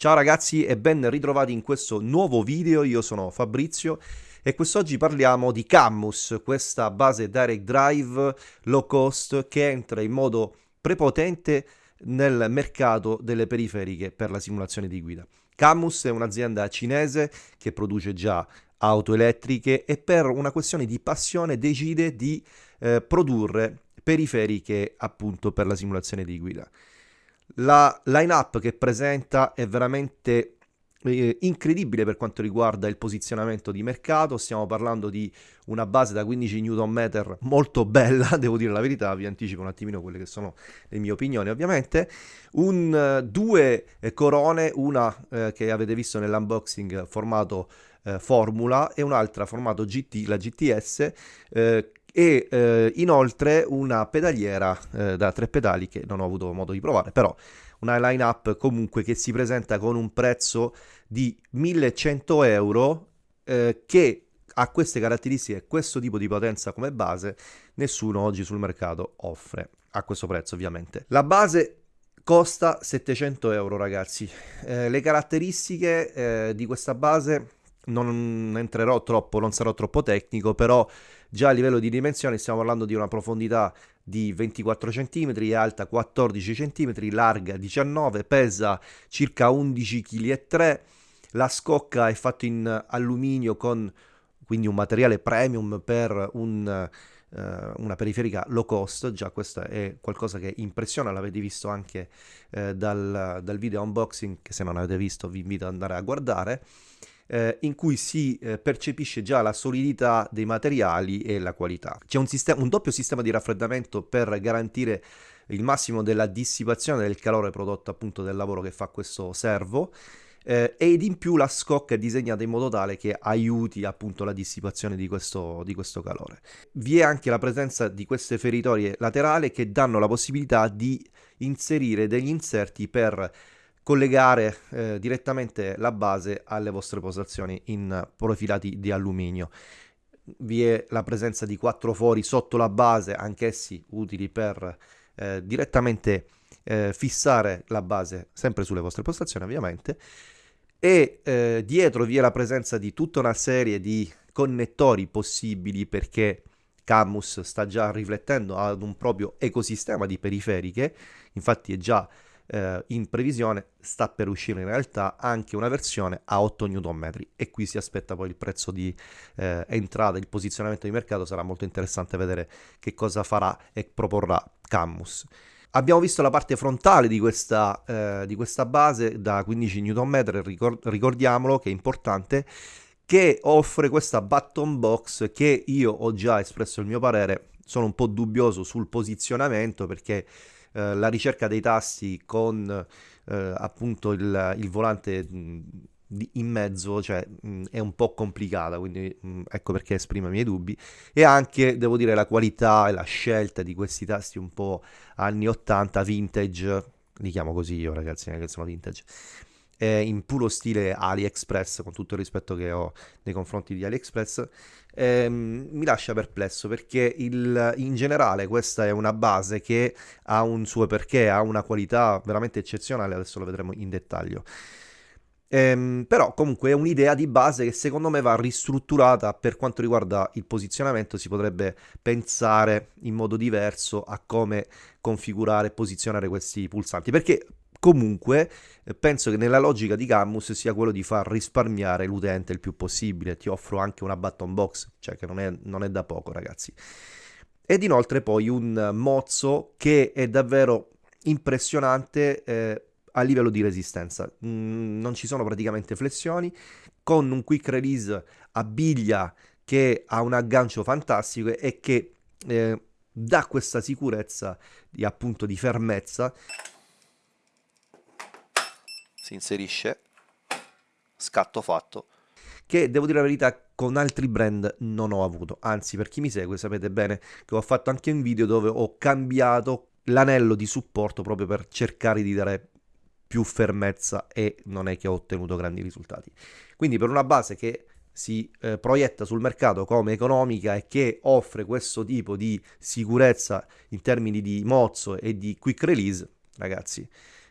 Ciao ragazzi e ben ritrovati in questo nuovo video, io sono Fabrizio e quest'oggi parliamo di Cammus, questa base direct drive low cost che entra in modo prepotente nel mercato delle periferiche per la simulazione di guida. Cammus è un'azienda cinese che produce già auto elettriche e per una questione di passione decide di eh, produrre periferiche appunto per la simulazione di guida. La line-up che presenta è veramente eh, incredibile per quanto riguarda il posizionamento di mercato, stiamo parlando di una base da 15 Nm molto bella, devo dire la verità, vi anticipo un attimino quelle che sono le mie opinioni ovviamente, un, uh, due eh, corone, una eh, che avete visto nell'unboxing formato eh, Formula e un'altra formato GT, la GTS, eh, e eh, inoltre una pedaliera eh, da tre pedali che non ho avuto modo di provare, però una line up comunque che si presenta con un prezzo di 1100 euro eh, che ha queste caratteristiche questo tipo di potenza come base nessuno oggi sul mercato offre a questo prezzo ovviamente. La base costa 700 euro ragazzi, eh, le caratteristiche eh, di questa base non entrerò troppo, non sarò troppo tecnico, però già a livello di dimensioni stiamo parlando di una profondità di 24 cm, alta 14 cm, larga 19, pesa circa 11 kg La scocca è fatta in alluminio con quindi un materiale premium per un Uh, una periferica low cost, già questo è qualcosa che impressiona, l'avete visto anche uh, dal, dal, video unboxing, che se non avete visto vi invito ad andare a guardare eh, in cui si eh, percepisce già la solidità dei materiali e la qualità. C'è un, un doppio sistema di raffreddamento per garantire il massimo della dissipazione del calore prodotto appunto dal lavoro che fa questo servo eh, ed in più la scocca è disegnata in modo tale che aiuti appunto la dissipazione di questo, di questo calore. Vi è anche la presenza di queste feritorie laterali che danno la possibilità di inserire degli inserti per collegare eh, direttamente la base alle vostre postazioni in profilati di alluminio. Vi è la presenza di quattro fori sotto la base, anch'essi utili per eh, direttamente eh, fissare la base sempre sulle vostre postazioni ovviamente e eh, dietro vi è la presenza di tutta una serie di connettori possibili perché Camus sta già riflettendo ad un proprio ecosistema di periferiche, infatti è già eh, in previsione sta per uscire in realtà anche una versione a 8 Nm e qui si aspetta poi il prezzo di eh, entrata, il posizionamento di mercato. Sarà molto interessante vedere che cosa farà e proporrà Camus. Abbiamo visto la parte frontale di questa, eh, di questa base da 15 Nm, ricord ricordiamolo che è importante, che offre questa button box che io ho già espresso il mio parere, sono un po' dubbioso sul posizionamento perché eh, la ricerca dei tasti con eh, appunto il, il volante in mezzo cioè, mh, è un po' complicata, quindi mh, ecco perché esprimo i miei dubbi. E anche, devo dire, la qualità e la scelta di questi tasti un po' anni 80, vintage, li chiamo così io ragazzi, che sono vintage, eh, in puro stile AliExpress, con tutto il rispetto che ho nei confronti di AliExpress, ehm, mi lascia perplesso perché il, in generale questa è una base che ha un suo perché, ha una qualità veramente eccezionale, adesso lo vedremo in dettaglio. Ehm, però comunque è un'idea di base che secondo me va ristrutturata per quanto riguarda il posizionamento, si potrebbe pensare in modo diverso a come configurare e posizionare questi pulsanti, perché Comunque, eh, penso che nella logica di Camus sia quello di far risparmiare l'utente il più possibile. Ti offro anche una button box, cioè che non è, non è da poco, ragazzi. Ed inoltre poi un mozzo che è davvero impressionante eh, a livello di resistenza. Mm, non ci sono praticamente flessioni, con un quick release a biglia che ha un aggancio fantastico e che eh, dà questa sicurezza di appunto di fermezza si inserisce, scatto fatto, che devo dire la verità con altri brand non ho avuto, anzi per chi mi segue sapete bene che ho fatto anche un video dove ho cambiato l'anello di supporto proprio per cercare di dare più fermezza e non è che ho ottenuto grandi risultati. Quindi per una base che si eh, proietta sul mercato come economica e che offre questo tipo di sicurezza in termini di mozzo e di quick release, ragazzi,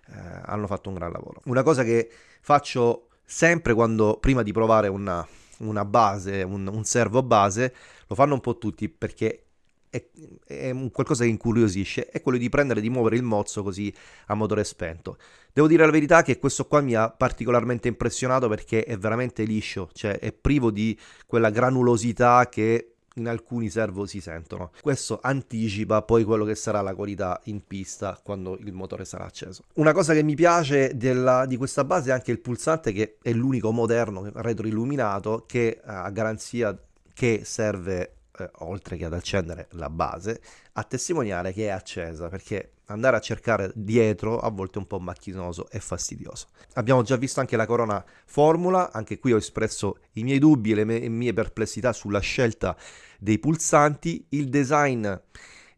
eh, hanno fatto un gran lavoro. Una cosa che faccio sempre quando prima di provare una, una base, un, un servo base, lo fanno un po' tutti perché è, è qualcosa che incuriosisce, è quello di prendere e di muovere il mozzo così a motore spento. Devo dire la verità che questo qua mi ha particolarmente impressionato perché è veramente liscio, cioè è privo di quella granulosità che in alcuni servo si sentono. Questo anticipa poi quello che sarà la qualità in pista quando il motore sarà acceso. Una cosa che mi piace della, di questa base è anche il pulsante che è l'unico moderno retroilluminato che a garanzia che serve eh, oltre che ad accendere la base, a testimoniare che è accesa, perché andare a cercare dietro a volte è un po' macchinoso e fastidioso. Abbiamo già visto anche la corona formula, anche qui ho espresso i miei dubbi e le mie, perplessità sulla scelta dei pulsanti, il design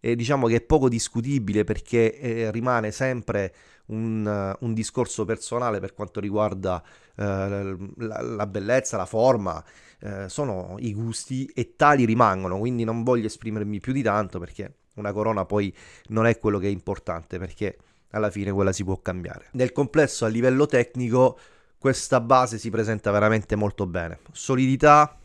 eh, diciamo che è poco discutibile perché eh, rimane sempre un, uh, un, discorso personale per quanto riguarda uh, la, la, bellezza, la forma, uh, sono i gusti e tali rimangono, quindi non voglio esprimermi più di tanto perché una corona poi non è quello che è importante perché alla fine quella si può cambiare. Nel complesso a livello tecnico questa base si presenta veramente molto bene, solidità,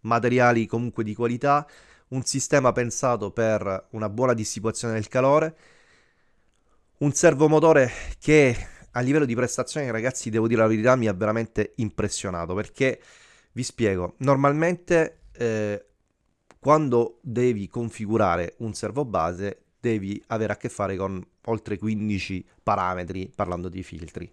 materiali comunque di qualità, un sistema pensato per una buona dissipazione del calore, un servomotore che a livello di prestazioni, ragazzi, devo dire la verità, mi ha veramente impressionato perché vi spiego, normalmente eh, quando devi configurare un servo base devi avere a che fare con oltre 15 parametri parlando di filtri.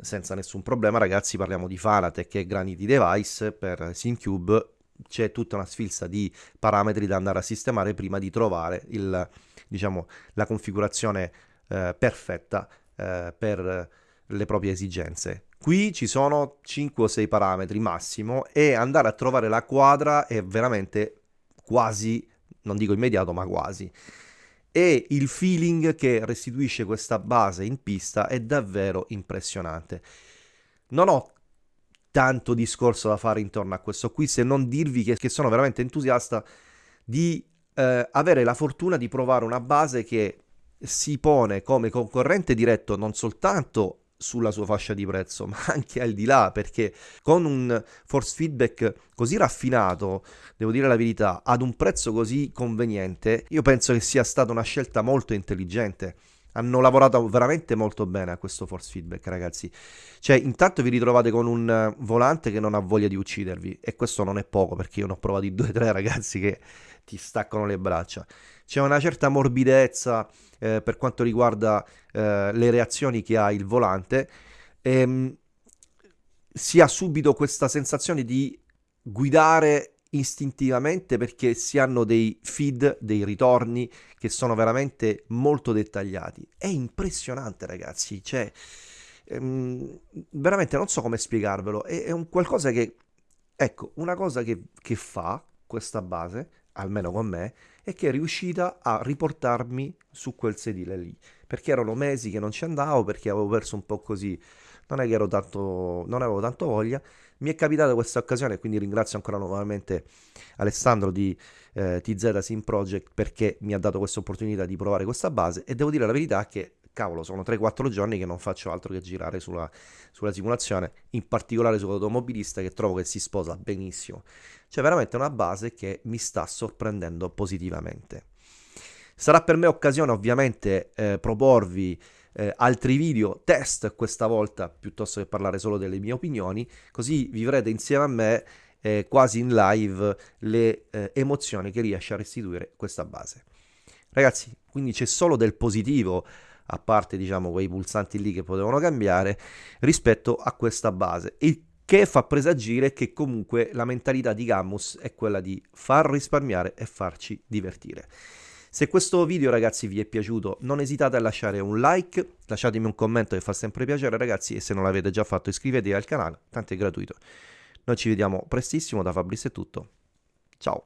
Senza nessun problema, ragazzi, parliamo di Fanatec e Granity Device per SimCube. C'è tutta una sfilza di parametri da andare a sistemare prima di trovare il, diciamo, la configurazione eh, perfetta eh, per le proprie esigenze. Qui ci sono 5 o 6 parametri massimo e andare a trovare la quadra è veramente quasi, non dico immediato, ma quasi. E il feeling che restituisce questa base in pista è davvero impressionante. Non ho tanto discorso da fare intorno a questo qui se non dirvi che, che sono veramente entusiasta di eh, avere la fortuna di provare una base che si pone come concorrente diretto non soltanto sulla sua fascia di prezzo, ma anche al di là, perché con un force feedback così raffinato, devo dire la verità, ad un prezzo così conveniente, io penso che sia stata una scelta molto intelligente. Hanno lavorato veramente molto bene a questo force feedback, ragazzi. Cioè, intanto vi ritrovate con un volante che non ha voglia di uccidervi, e questo non è poco, perché io ne ho provati due o tre ragazzi che ti staccano le braccia. C'è una certa morbidezza eh, per quanto riguarda eh, le reazioni che ha il volante. E, ehm, si ha subito questa sensazione di guidare istintivamente perché si hanno dei feed, dei ritorni che sono veramente molto dettagliati. È impressionante, ragazzi. Cioè, ehm, veramente non so come spiegarvelo. È, è, un qualcosa che, ecco, una cosa che, che fa questa base almeno con me, è che è riuscita a riportarmi su quel sedile lì, perché erano mesi che non ci andavo, perché avevo perso un po' così, non è che ero tanto, non avevo tanto voglia, mi è capitata questa occasione, quindi ringrazio ancora nuovamente Alessandro di eh, TZ Sim Project perché mi ha dato questa opportunità di provare questa base e devo dire la verità che cavolo, sono 3-4 giorni che non faccio altro che girare sulla, sulla simulazione, in particolare sull'automobilista che trovo che si sposa benissimo. C'è veramente una base che mi sta sorprendendo positivamente. Sarà per me occasione ovviamente eh, proporvi eh, altri video test questa volta piuttosto che parlare solo delle mie opinioni, così vivrete insieme a me eh, quasi in live le eh, emozioni che riesce a restituire questa base. Ragazzi, quindi c'è solo del positivo a parte diciamo quei pulsanti lì che potevano cambiare rispetto a questa base il che fa presagire che comunque la mentalità di Gammus è quella di far risparmiare e farci divertire. Se questo video ragazzi vi è piaciuto non esitate a lasciare un like, lasciatemi un commento che fa sempre piacere ragazzi e se non l'avete già fatto iscrivetevi al canale, tanto è gratuito. Noi ci vediamo prestissimo, da Fabrizio è tutto, ciao!